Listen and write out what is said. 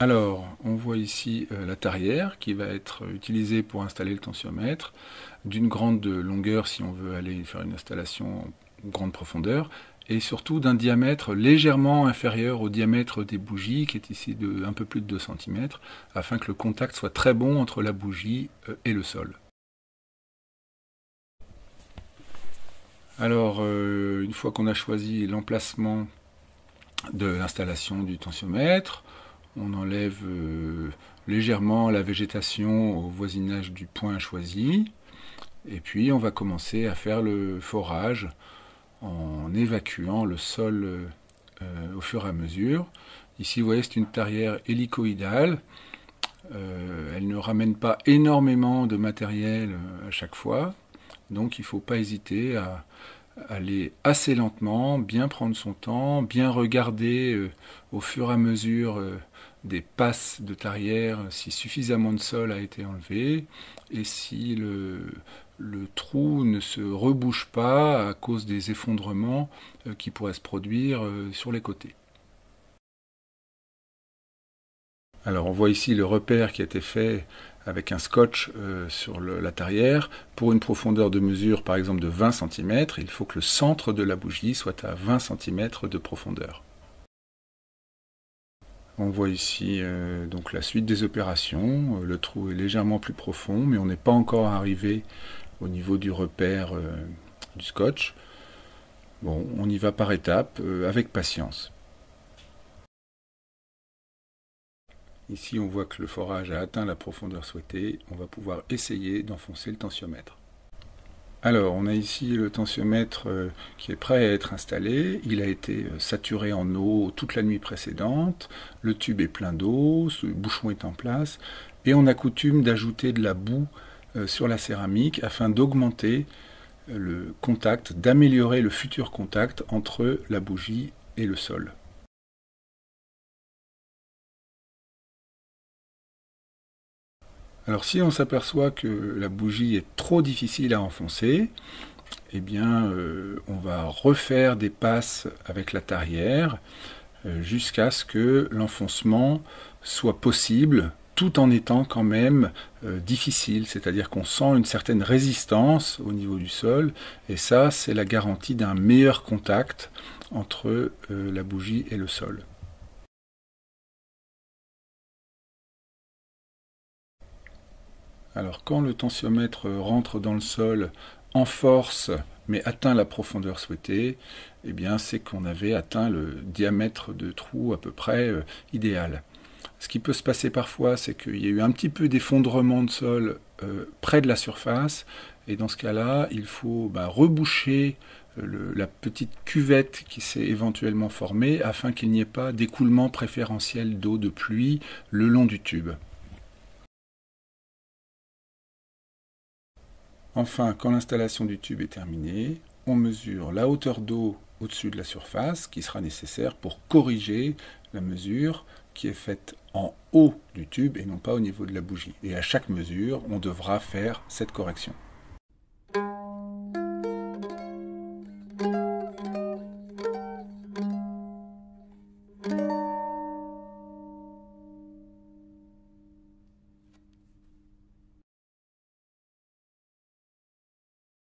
Alors, on voit ici euh, la tarière qui va être utilisée pour installer le tensiomètre d'une grande longueur si on veut aller faire une installation en grande profondeur et surtout d'un diamètre légèrement inférieur au diamètre des bougies qui est ici de un peu plus de 2 cm afin que le contact soit très bon entre la bougie euh, et le sol. Alors, euh, une fois qu'on a choisi l'emplacement de l'installation du tensiomètre, on enlève euh, légèrement la végétation au voisinage du point choisi. Et puis on va commencer à faire le forage en évacuant le sol euh, au fur et à mesure. Ici vous voyez c'est une tarière hélicoïdale. Euh, elle ne ramène pas énormément de matériel à chaque fois. Donc il ne faut pas hésiter à, aller assez lentement, bien prendre son temps, bien regarder au fur et à mesure des passes de tarière si suffisamment de sol a été enlevé et si le, trou ne se rebouche pas à cause des effondrements euh, qui pourraient se produire euh, sur les côtés. Alors on voit ici le repère qui a été fait avec un scotch euh, sur la tarière. Pour une profondeur de mesure par exemple de 20 cm, il faut que le centre de la bougie soit à 20 cm de profondeur. On voit ici euh, donc la suite des opérations. Euh, le trou est légèrement plus profond, mais on n'est pas encore arrivé au niveau du repère du scotch. Bon, on y va par étapes, avec patience. Ici, on voit que le forage a atteint la profondeur souhaitée. On va pouvoir essayer d'enfoncer le tensiomètre. Alors, on a ici le tensiomètre euh, qui est prêt à être installé. Il a été euh, saturé en eau toute la nuit précédente. Le tube est plein d'eau, le bouchon est en place. Et on a coutume d'ajouter de la boue euh, sur la céramique afin d'augmenter le contact, d'améliorer le futur contact entre la bougie et le sol. Alors si on s'aperçoit que la bougie est trop difficile à enfoncer, eh bien euh, on va refaire des passes avec la tarière euh, jusqu'à ce que l'enfoncement soit possible tout en étant quand même euh, difficile, c'est-à-dire qu'on sent une certaine résistance au niveau du sol, et ça c'est la garantie d'un meilleur contact entre la bougie et le sol. Alors quand le tensiomètre rentre dans le sol en force mais atteint la profondeur souhaitée, eh bien c'est qu'on avait atteint le diamètre de trou à peu près euh, idéal. Ce qui peut se passer parfois, c'est qu'il y a eu un petit peu d'effondrement de sol euh, près de la surface, et dans ce cas-là, il faut bah, reboucher euh, la petite cuvette qui s'est éventuellement formée afin qu'il n'y ait pas d'écoulement préférentiel d'eau de pluie le long du tube. Enfin, quand l'installation du tube est terminée, on mesure la hauteur d'eau au-dessus de la surface qui sera nécessaire pour corriger la mesure qui est faite en haut du tube et non pas au niveau de la bougie. Et à chaque mesure, on devra faire cette correction.